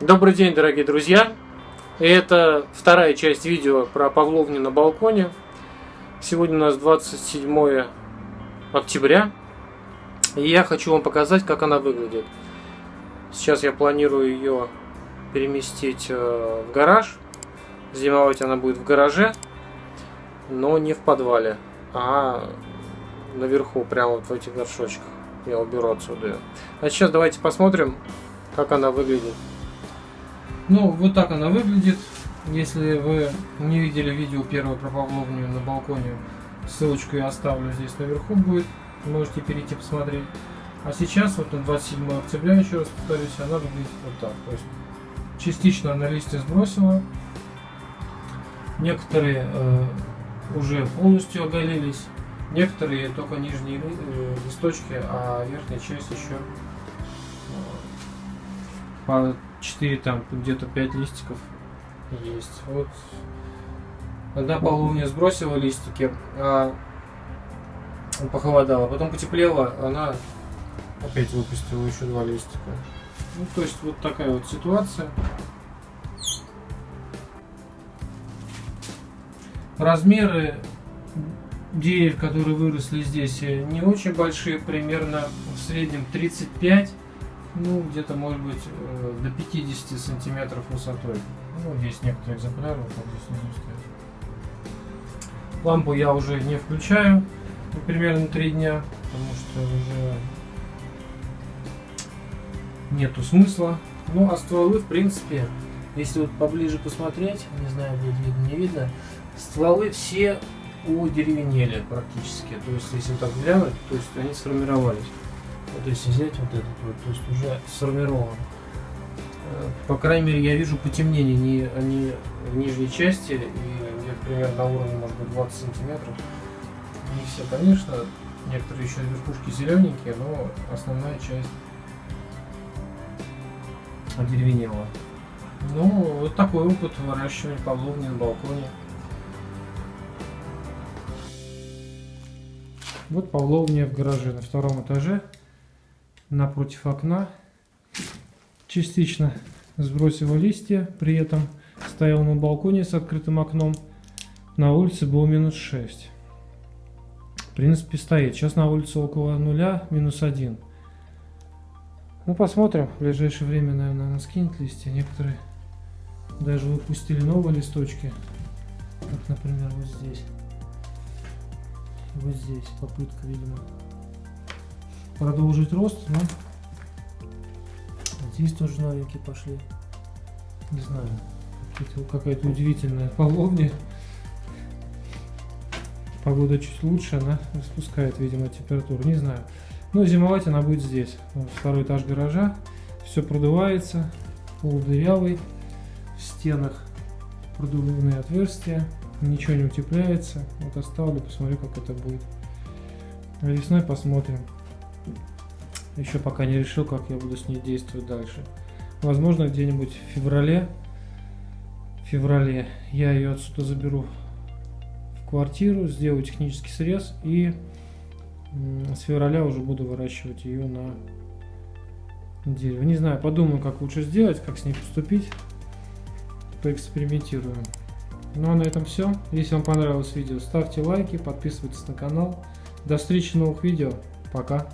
Добрый день, дорогие друзья! Это вторая часть видео про павловню на балконе. Сегодня у нас 27 октября. И я хочу вам показать, как она выглядит. Сейчас я планирую ее переместить э, в гараж. Зимовать она будет в гараже, но не в подвале, а наверху, прямо вот в этих горшочках. Я уберу отсюда. А сейчас давайте посмотрим, как она выглядит. Ну, вот так она выглядит. Если вы не видели видео первое про Павловню на балконе, ссылочку я оставлю здесь наверху будет. Можете перейти посмотреть. А сейчас, вот на 27 октября, еще раз повторюсь, она выглядит вот так. То есть частично она листья сбросила. Некоторые э, уже полностью оголились. Некоторые только нижние э, листочки, а верхняя часть еще по 4 там где-то 5 листиков есть. Вот одна половина сбросила листики, а похолодало, потом потеплело, она опять выпустила еще два листика. Ну, то есть вот такая вот ситуация. Размеры деревьев, которые выросли здесь, не очень большие, примерно в среднем 35 ну, где-то, может быть, э, до 50 сантиметров высотой. Ну, есть некоторые экземпляры, вот здесь внизу стоят. Лампу я уже не включаю, ну, примерно 3 дня, потому что уже нету смысла. Ну, а стволы, в принципе, если вот поближе посмотреть, не знаю, будет видно, не видно, стволы все удеревенели практически. То есть, если так глянуть, то есть они сформировались. Вот если взять вот этот вот, то есть уже сформирован. Э, по крайней мере, я вижу потемнение не, они в нижней части, и где примерно на уровне, может быть, 20 сантиметров. Не все, конечно, некоторые еще верхушки зелененькие, но основная часть одеревенела. Ну, вот такой опыт выращивания павловни на балконе. Вот павловня в гараже на втором этаже напротив окна. Частично сбросила листья, при этом стоял на балконе с открытым окном. На улице было минус 6. В принципе стоит. Сейчас на улице около нуля, минус 1. Ну посмотрим. В ближайшее время, наверное, она скинет листья. Некоторые даже выпустили новые листочки. Как, например, вот здесь. Вот здесь попытка, видимо продолжить рост, но здесь тоже новенькие пошли. Не знаю, какая-то удивительная половня. Погода чуть лучше, она спускает, видимо, температуру, не знаю. Но зимовать она будет здесь. Второй этаж гаража, все продувается, пол дырявый, в стенах продувные отверстия, ничего не утепляется. Вот оставлю, посмотрю, как это будет. Весной посмотрим. Еще пока не решил, как я буду с ней действовать дальше. Возможно, где-нибудь в феврале, в феврале я ее отсюда заберу в квартиру, сделаю технический срез и с февраля уже буду выращивать ее на дерево. Не знаю, подумаю, как лучше сделать, как с ней поступить. Поэкспериментируем. Ну а на этом все. Если вам понравилось видео, ставьте лайки, подписывайтесь на канал. До встречи в новых видео. Пока.